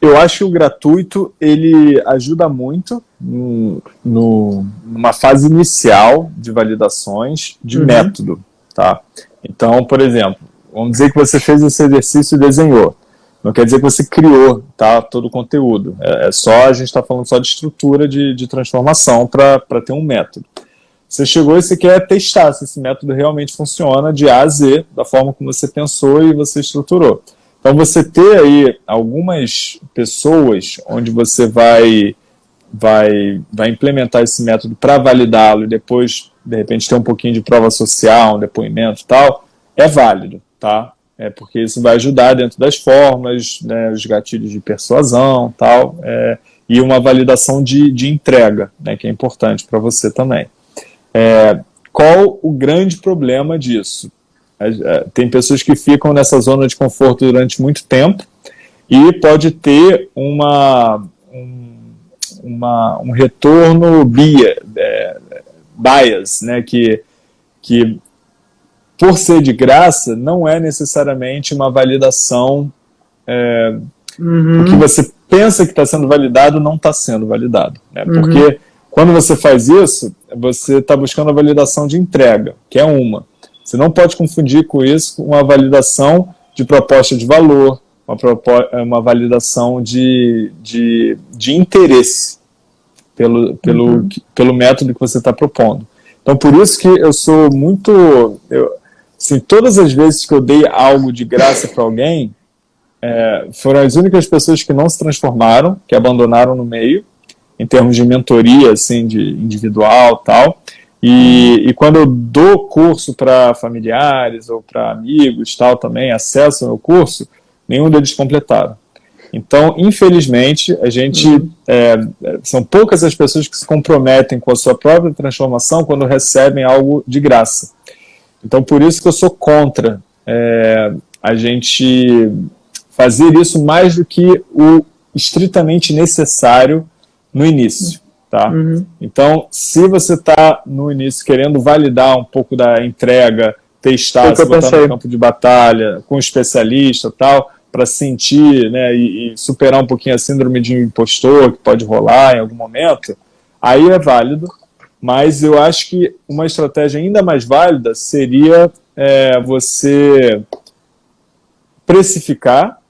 [SPEAKER 1] eu acho que o gratuito ele ajuda muito no, no, numa fase inicial de validações de uhum. método. Tá? Então, por exemplo, vamos dizer que você fez esse exercício e desenhou. Não quer dizer que você criou tá, todo o conteúdo. É, é só, a gente está falando só de estrutura de, de transformação para ter um método. Você chegou e você quer testar se esse método realmente funciona de A a Z, da forma como você pensou e você estruturou. Então você ter aí algumas pessoas onde você vai, vai, vai implementar esse método para validá-lo e depois, de repente, ter um pouquinho de prova social, um depoimento e tal, é válido, tá? É porque isso vai ajudar dentro das formas, né, os gatilhos de persuasão tal, é, e uma validação de, de entrega, né, que é importante para você também. É, qual o grande problema disso? É, tem pessoas que ficam nessa zona de conforto durante muito tempo e pode ter uma, um, uma, um retorno bia, é, bias, né, que, que por ser de graça não é necessariamente uma validação é, uhum. o que você pensa que está sendo validado não está sendo validado. Né, uhum. Porque quando você faz isso, você está buscando a validação de entrega, que é uma. Você não pode confundir com isso uma validação de proposta de valor, uma, uma validação de, de, de interesse pelo, pelo, uhum. pelo método que você está propondo. Então, por isso que eu sou muito... Eu, assim, todas as vezes que eu dei algo de graça para alguém, é, foram as únicas pessoas que não se transformaram, que abandonaram no meio, em termos de mentoria, assim, de individual tal. E, e quando eu dou curso para familiares ou para amigos tal também, acesso ao meu curso, nenhum deles completaram. Então, infelizmente, a gente uhum. é, são poucas as pessoas que se comprometem com a sua própria transformação quando recebem algo de graça. Então, por isso que eu sou contra é, a gente fazer isso mais do que o estritamente necessário no início. Tá? Uhum. Então, se você está no início querendo validar um pouco da entrega, testar, se botar no campo de batalha, com um especialista tal, para sentir né, e, e, superar um pouquinho a síndrome de impostor, que pode rolar em algum momento, aí é válido, mas eu acho que uma estratégia ainda mais válida seria é, você precificar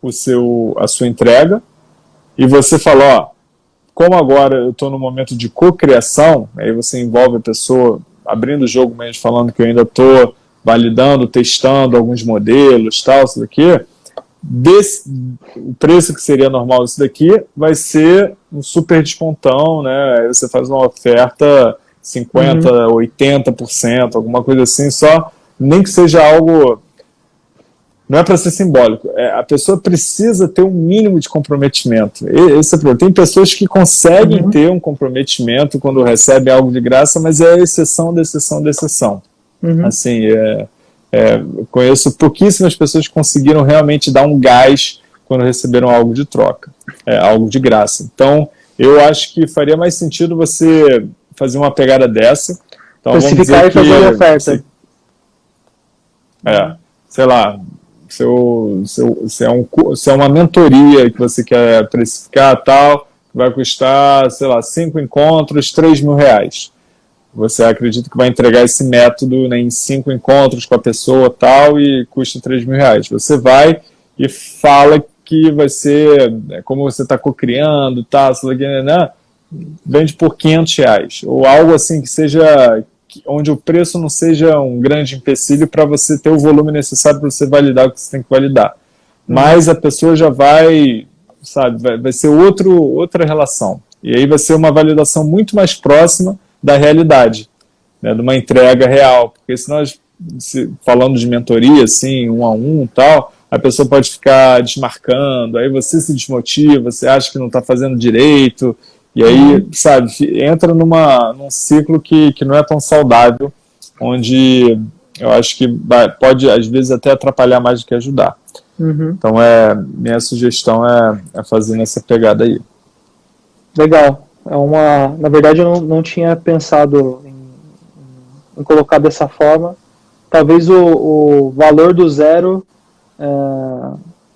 [SPEAKER 1] o seu, a sua entrega e você falar, ó, como agora eu estou no momento de cocriação, aí você envolve a pessoa abrindo o jogo mesmo, falando que eu ainda estou validando, testando alguns modelos, tal, isso daqui, desse, o preço que seria normal isso daqui vai ser um super descontão, né? Aí você faz uma oferta 50%, uhum. 80%, alguma coisa assim, só nem que seja algo não é para ser simbólico, é, a pessoa precisa ter um mínimo de comprometimento. Esse é o problema. Tem pessoas que conseguem uhum. ter um comprometimento quando recebem algo de graça, mas é exceção da exceção da exceção. Uhum. Assim, é, é, conheço pouquíssimas pessoas que conseguiram realmente dar um gás quando receberam algo de troca, é, algo de graça. Então, eu acho que faria mais sentido você fazer uma pegada dessa. Então,
[SPEAKER 2] Especificar e fazer uma oferta.
[SPEAKER 1] É, sei lá, seu, seu, se, é um, se é uma mentoria que você quer precificar tal, vai custar, sei lá, cinco encontros, três mil reais. Você acredita que vai entregar esse método né, em cinco encontros com a pessoa tal e custa três mil reais. Você vai e fala que vai ser, né, como você está co-criando, tá, né, vende por 500 reais. Ou algo assim que seja onde o preço não seja um grande empecilho para você ter o volume necessário para você validar o que você tem que validar. mais a pessoa já vai, sabe, vai, vai ser outro, outra relação. E aí vai ser uma validação muito mais próxima da realidade, né, de uma entrega real. Porque se nós, se, falando de mentoria, assim, um a um tal, a pessoa pode ficar desmarcando, aí você se desmotiva, você acha que não está fazendo direito, e aí, sabe, entra numa, num ciclo que, que não é tão saudável, onde eu acho que pode, às vezes, até atrapalhar mais do que ajudar. Uhum. Então, é, minha sugestão é, é fazer nessa pegada aí.
[SPEAKER 2] Legal. É uma, na verdade, eu não, não tinha pensado em, em colocar dessa forma. Talvez o, o valor do zero é,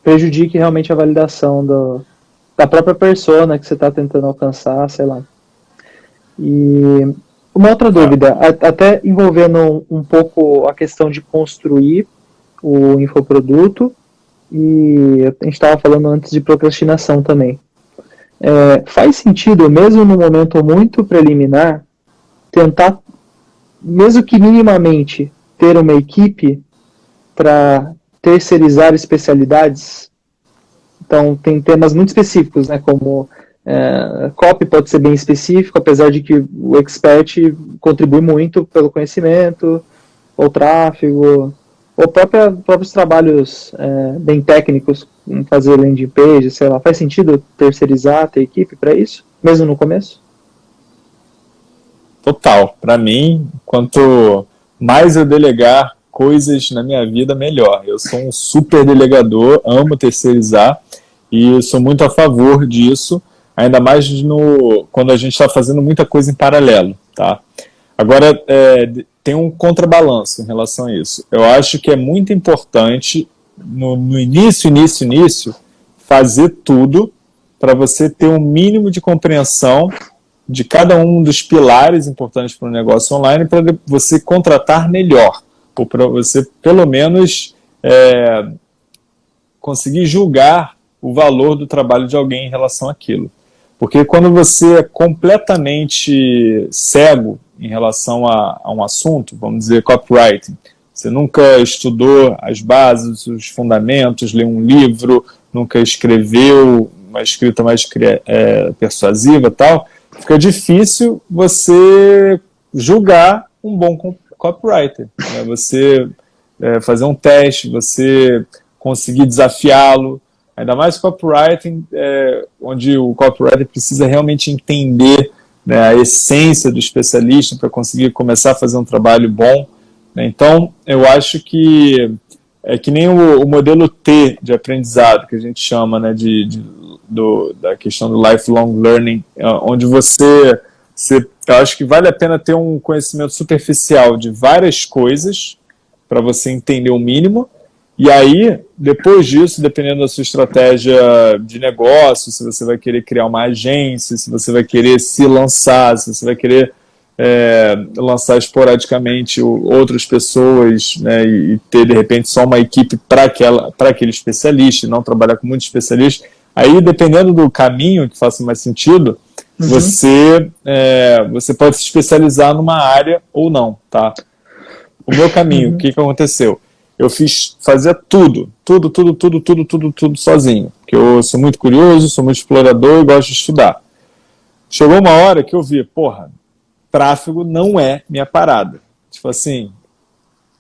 [SPEAKER 2] prejudique realmente a validação do, da própria persona que você está tentando alcançar, sei lá. E uma outra dúvida, até envolvendo um, pouco a questão de construir o infoproduto, e a gente estava falando antes de procrastinação também. É, faz sentido, mesmo no momento muito preliminar, tentar, mesmo que minimamente, ter uma equipe para terceirizar especialidades? Então, tem temas muito específicos, né, como é, copy pode ser bem específico, apesar de que o expert contribui muito pelo conhecimento, ou tráfego, ou própria, próprios trabalhos é, bem técnicos, fazer landing page, sei lá, faz sentido terceirizar, ter equipe para isso, mesmo no começo?
[SPEAKER 1] Total. Para mim, quanto mais eu delegar coisas na minha vida, melhor. Eu sou um super delegador, amo terceirizar e sou muito a favor disso, ainda mais no, quando a gente está fazendo muita coisa em paralelo, tá? Agora, é, tem um contrabalanço em relação a isso. Eu acho que é muito importante, no, no início, início, início, fazer tudo para você ter um mínimo de compreensão de cada um dos pilares importantes para o negócio online para você contratar melhor, ou para você, pelo menos, é, conseguir julgar o valor do trabalho de alguém em relação àquilo. Porque quando você é completamente cego em relação a, a um assunto, vamos dizer copywriting, você nunca estudou as bases, os fundamentos, leu um livro, nunca escreveu uma escrita mais é, persuasiva tal, fica difícil você julgar um bom copywriter. Né? Você é, fazer um teste, você conseguir desafiá-lo, Ainda mais copywriting, é, onde o copywriter precisa realmente entender né, a essência do especialista para conseguir começar a fazer um trabalho bom. Né? Então, eu acho que é que nem o, o, modelo T de aprendizado, que a gente chama né, de, de do, da questão do lifelong learning, é, onde você, você, eu acho que vale a pena ter um conhecimento superficial de várias coisas para você entender o mínimo, e aí, depois disso, dependendo da sua estratégia de negócio, se você vai querer criar uma agência, se você vai querer se lançar, se você vai querer é, lançar esporadicamente outras pessoas né, e ter, de repente, só uma equipe para aquele especialista, e não trabalhar com muitos especialistas, aí, dependendo do caminho que faça mais sentido, uhum. você, é, você pode se especializar numa área ou não, tá? O meu caminho, uhum. o que, que aconteceu? Eu fiz, fazia tudo, tudo, tudo, tudo, tudo, tudo, tudo sozinho. Porque eu sou muito curioso, sou muito explorador e gosto de estudar. Chegou uma hora que eu vi, porra, tráfego não é minha parada. Tipo assim,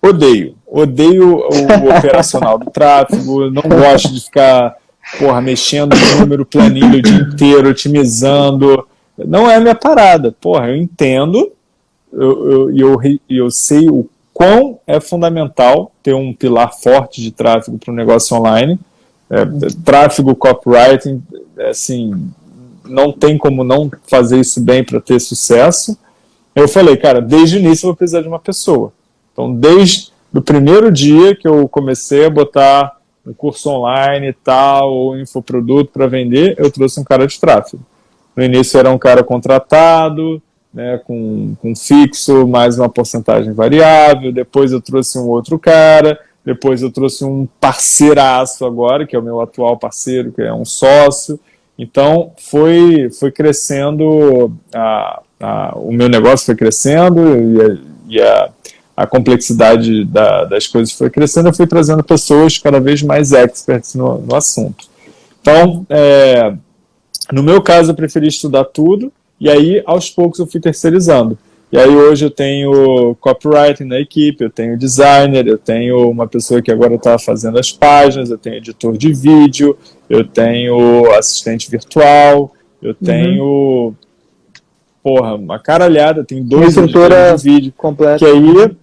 [SPEAKER 1] odeio. Odeio o operacional do tráfego, não gosto de ficar, porra, mexendo no número planilha o dia inteiro, otimizando. Não é minha parada. Porra, eu entendo, eu, eu, eu, eu sei o quão é fundamental ter um pilar forte de tráfego para o negócio online. É, tráfego, copywriting, é, assim, não tem como não fazer isso bem para ter sucesso. Eu falei, cara, desde o início eu vou precisar de uma pessoa. Então, desde o primeiro dia que eu comecei a botar um curso online e tal, ou infoproduto para vender, eu trouxe um cara de tráfego. No início era um cara contratado, né, com, com fixo, mais uma porcentagem variável, depois eu trouxe um outro cara, depois eu trouxe um parceiraço agora, que é o meu atual parceiro, que é um sócio, então foi, foi crescendo, a, a, o meu negócio foi crescendo e, a, e a, a complexidade da, das coisas foi crescendo, eu fui trazendo pessoas cada vez mais experts no, no assunto. Então, é, no meu caso, eu preferi estudar tudo, e aí, aos poucos, eu fui terceirizando. E aí, hoje, eu tenho copywriting na equipe, eu tenho designer, eu tenho uma pessoa que agora está fazendo as páginas, eu tenho editor de vídeo, eu tenho assistente virtual, eu uhum. tenho... Uhum. Porra, uma caralhada, tem dois editores de vídeo. Completa. Que aí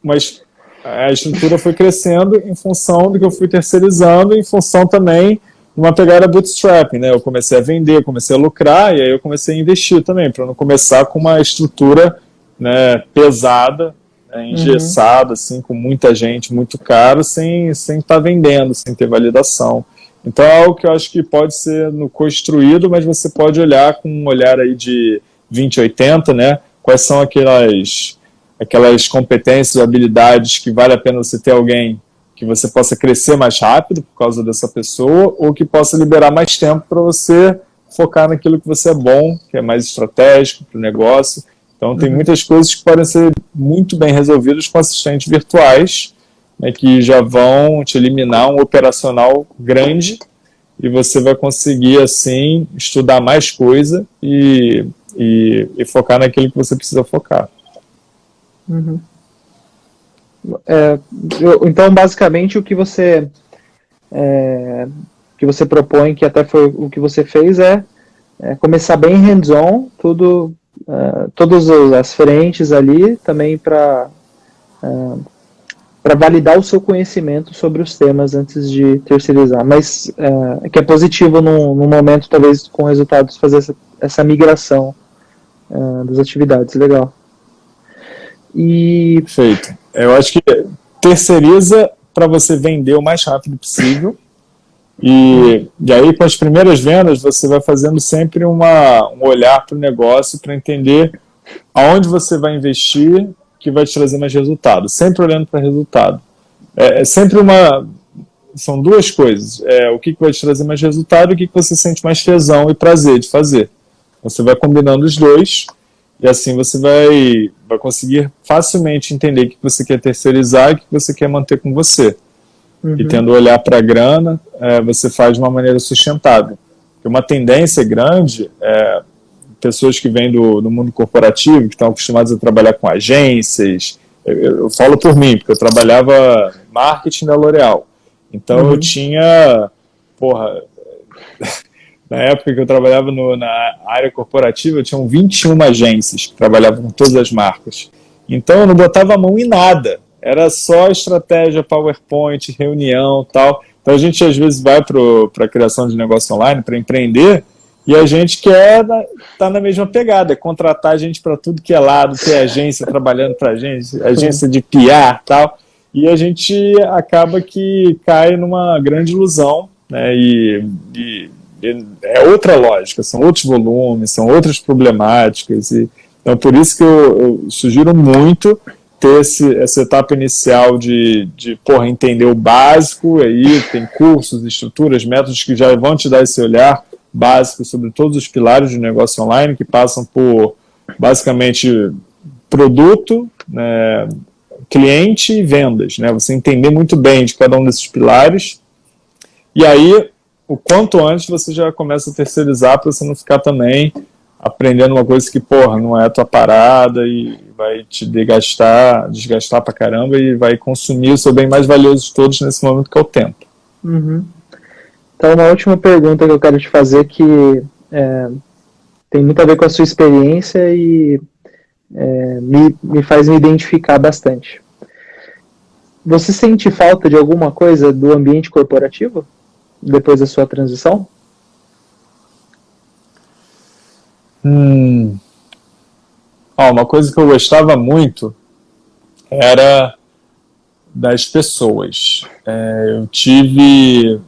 [SPEAKER 1] mas a estrutura foi crescendo em função do que eu fui terceirizando, em função também uma pegada bootstrapping, né? Eu comecei a vender, comecei a lucrar, e aí eu comecei a investir também, para não começar com uma estrutura né, pesada, né, engessada, uhum. assim, com muita gente, muito caro, sem estar sem tá vendendo, sem ter validação. Então é algo que eu acho que pode ser no construído, mas você pode olhar com um olhar aí de 2080, né? Quais são aquelas aquelas competências, habilidades que vale a pena você ter alguém que você possa crescer mais rápido por causa dessa pessoa, ou que possa liberar mais tempo para você focar naquilo que você é bom, que é mais estratégico para o negócio. Então tem uhum. muitas coisas que podem ser muito bem resolvidas com assistentes virtuais, né, que já vão te eliminar um operacional grande e você vai conseguir, assim, estudar mais coisa e, e, e focar naquilo que você precisa focar.
[SPEAKER 2] Uhum. É, eu, então, basicamente, o que você é, que você propõe, que até foi o que você fez, é, é começar bem hands-on, tudo, uh, todas as frentes ali, também para uh, para validar o seu conhecimento sobre os temas antes de terceirizar. Mas uh, que é positivo no, momento, talvez, com resultados, fazer essa, essa migração das atividades. Legal.
[SPEAKER 1] E... Perfeito. Eu acho que terceiriza para você vender o mais rápido possível. E, e aí, com as primeiras vendas, você vai fazendo sempre uma, um olhar para o negócio para entender aonde você vai investir que vai te trazer mais resultado. Sempre olhando para resultado. É, é, sempre uma... São duas coisas. É, o que, que vai te trazer mais resultado e o que, que você sente mais tesão e prazer de fazer. Você vai combinando os dois e assim você vai, vai conseguir facilmente entender o que você quer terceirizar e o que você quer manter com você. Uhum. E tendo olhar para a grana, é, você faz de uma maneira sustentável. Porque uma tendência grande é pessoas que vêm do, do mundo corporativo, que estão acostumados a trabalhar com agências, eu, eu falo por mim, porque eu trabalhava marketing da L'Oréal. Então uhum. eu tinha, porra, na época que eu trabalhava no, na área corporativa, tinham 21 agências que trabalhavam com todas as marcas. Então eu não botava a mão em nada. Era só estratégia, PowerPoint, reunião tal. Então a gente às vezes vai para a criação de negócio online, para empreender, e a gente quer estar tá na mesma pegada, é contratar gente para tudo que é lado, ter agência trabalhando para a gente, agência de PR tal. E a gente acaba que cai numa grande ilusão, né? E, e é outra lógica, são outros volumes, são outras problemáticas. E, então, por isso que eu, eu sugiro muito ter esse, essa etapa inicial de, de porra, entender o básico, aí tem cursos, estruturas, métodos que já vão te dar esse olhar básico sobre todos os pilares de negócio online, que passam por, basicamente, produto, né, cliente e vendas. Né? Você entender muito bem de cada um desses pilares, e aí o quanto antes você já começa a terceirizar para você não ficar também aprendendo uma coisa que, porra, não é a tua parada e vai te desgastar, desgastar pra caramba e vai consumir o seu bem mais valioso de todos nesse momento, que é o tempo.
[SPEAKER 2] Uhum. Então, uma última pergunta que eu quero te fazer que é, tem muito a ver com a sua experiência e é, me, me faz me identificar bastante. Você sente falta de alguma coisa do ambiente corporativo? Depois da sua transição?
[SPEAKER 1] Hum. Oh, uma coisa que eu gostava muito era das pessoas. É, eu tive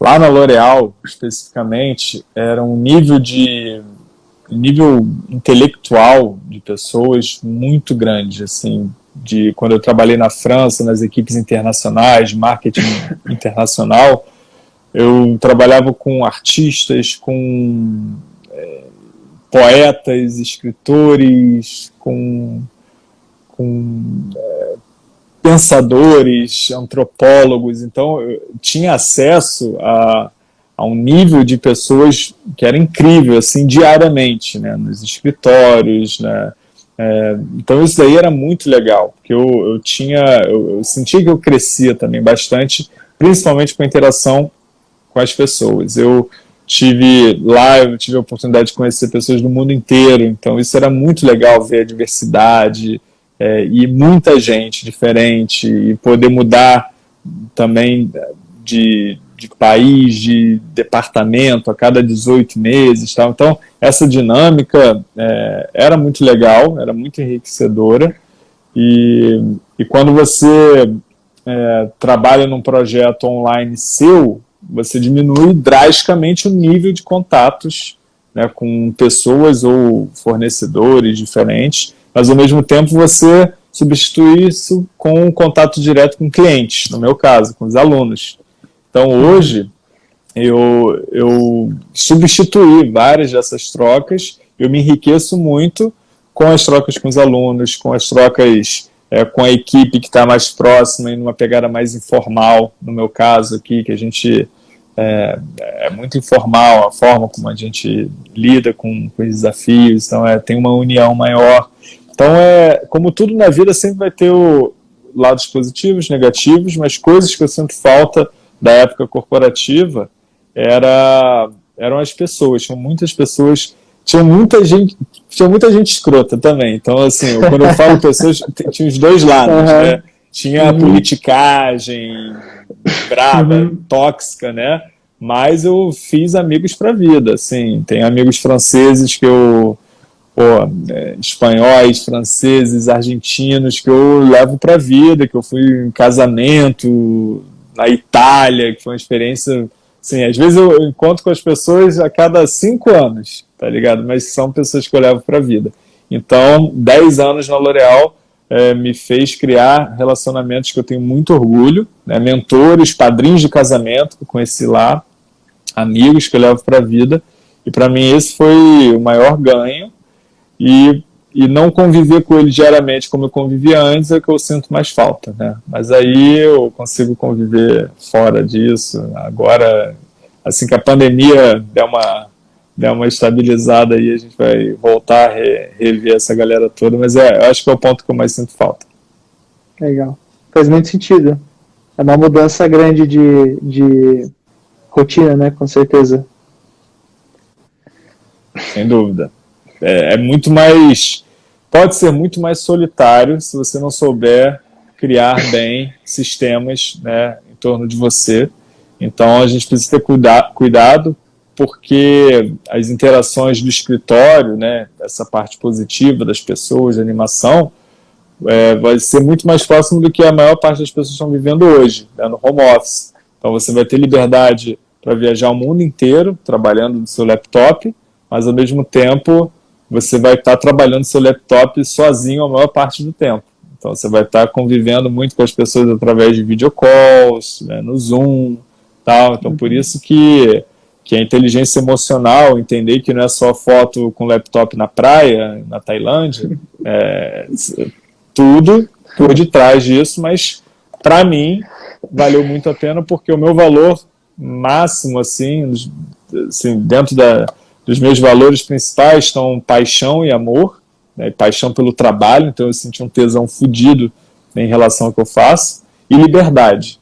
[SPEAKER 1] lá na L'Oréal, especificamente, era um nível de nível intelectual de pessoas muito grande, assim, de quando eu trabalhei na França, nas equipes internacionais, marketing internacional, eu trabalhava com artistas, com é, poetas, escritores, com com é, pensadores, antropólogos, então eu tinha acesso a, a um nível de pessoas que era incrível, assim, diariamente, né, nos escritórios, né, é, então isso daí era muito legal, porque eu, eu tinha, eu, eu sentia que eu crescia também bastante, principalmente com a interação com as pessoas. Eu tive lá, eu tive a oportunidade de conhecer pessoas do mundo inteiro, então isso era muito legal ver a diversidade é, e muita gente diferente e poder mudar também de, de país, de departamento a cada 18 meses. Tal. Então, essa dinâmica é, era muito legal, era muito enriquecedora e, e quando você é, trabalha num projeto online seu, você diminui drasticamente o nível de contatos né, com pessoas ou fornecedores diferentes, mas ao mesmo tempo você substitui isso com um contato direto com clientes, no meu caso, com os alunos. Então hoje eu, eu substituí várias dessas trocas, eu me enriqueço muito com as trocas com os alunos, com as trocas é, com a equipe que está mais próxima e numa pegada mais informal, no meu caso aqui, que a gente é, é, muito informal a forma como a gente lida com, com os desafios, então é, tem uma união maior. Então, é, como tudo na vida, sempre vai ter o, lados positivos, negativos, mas coisas que eu sinto falta da época corporativa era, eram as pessoas, tinham muitas pessoas, tinha muita gente, tinha muita gente escrota também, então assim, quando eu falo pessoas, tinha os dois lados, uhum. né? tinha uhum. politicagem brava, uhum. tóxica, né? Mas eu fiz amigos para a vida, assim, tem amigos franceses que eu, pô, é, espanhóis, franceses, argentinos que eu levo para a vida, que eu fui em casamento na Itália, que foi uma experiência, assim, às vezes eu encontro com as pessoas a cada cinco anos, tá ligado? Mas são pessoas que eu levo para a vida. Então, dez anos na L'Oréal é, me fez criar relacionamentos que eu tenho muito orgulho, né, mentores, padrinhos de casamento que eu conheci lá, amigos que eu levo para a vida, e para mim esse foi o maior ganho, e, e não conviver com eles diariamente como eu convivia antes é que eu sinto mais falta, né? Mas aí eu consigo conviver fora disso, agora, assim que a pandemia der uma der uma estabilizada aí, a gente vai voltar a re, rever essa galera toda, mas é, eu acho que é o ponto que eu mais sinto falta.
[SPEAKER 2] Legal. Faz muito sentido. É uma mudança grande de, de rotina, né, com certeza.
[SPEAKER 1] Sem dúvida. É, é muito mais, pode ser muito mais solitário se você não souber criar bem sistemas né, em torno de você. Então a gente precisa ter cuida cuidado porque as interações do escritório, né, essa parte positiva das pessoas, animação, é, vai ser muito mais próximo do que a maior parte das pessoas estão vivendo hoje, né, no home office. Então você vai ter liberdade para viajar o mundo inteiro, trabalhando no seu laptop, mas ao mesmo tempo você vai estar trabalhando seu laptop sozinho a maior parte do tempo. Então você vai estar convivendo muito com as pessoas através de videocalls, né, no Zoom, tal. Então por isso que que a inteligência emocional, entender que não é só foto com laptop na praia, na Tailândia, é, tudo por detrás disso, mas para mim valeu muito a pena porque o meu valor máximo, assim, assim dentro da, dos meus valores principais estão paixão e amor, né, paixão pelo trabalho, então eu senti um tesão fodido em relação ao que eu faço, e liberdade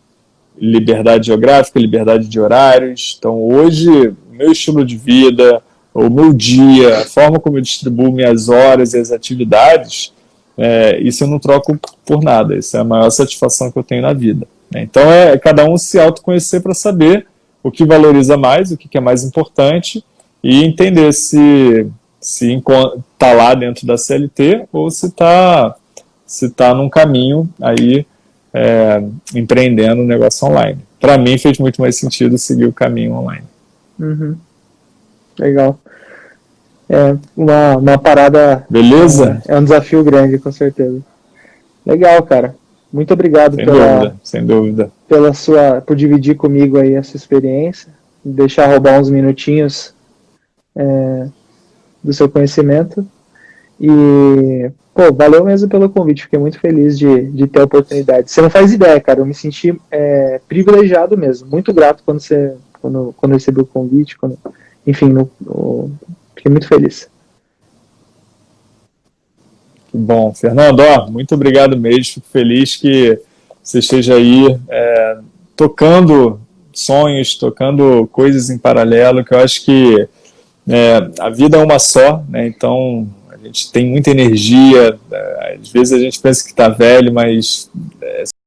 [SPEAKER 1] liberdade geográfica, liberdade de horários. Então, hoje, meu estilo de vida, o meu dia, a forma como eu distribuo minhas horas e as atividades, é, isso eu não troco por nada. Isso é a maior satisfação que eu tenho na vida. Né? Então, é cada um se autoconhecer para saber o que valoriza mais, o que é mais importante e entender se se está lá dentro da CLT ou se está se tá num caminho aí é, empreendendo um negócio online. Para mim fez muito mais sentido seguir o caminho online.
[SPEAKER 2] Uhum. Legal. É uma, uma parada.
[SPEAKER 1] Beleza?
[SPEAKER 2] É, é, um desafio grande, com certeza. Legal, cara. Muito obrigado
[SPEAKER 1] sem
[SPEAKER 2] pela,
[SPEAKER 1] dúvida, sem dúvida.
[SPEAKER 2] Pela sua, por dividir comigo aí essa experiência, deixar roubar uns minutinhos é, do seu conhecimento. E, pô, valeu mesmo pelo convite, fiquei muito feliz de, de ter a oportunidade. Você não faz ideia, cara, eu me senti é, privilegiado mesmo, muito grato quando você quando, quando recebi o convite, quando, enfim, no, no, fiquei muito feliz.
[SPEAKER 1] Que bom. Fernando, ó, muito obrigado mesmo, fico feliz que você esteja aí é, tocando sonhos, tocando coisas em paralelo, que eu acho que é, a vida é uma só, né? então a gente tem muita energia, é, às vezes a gente pensa que está velho, mas é,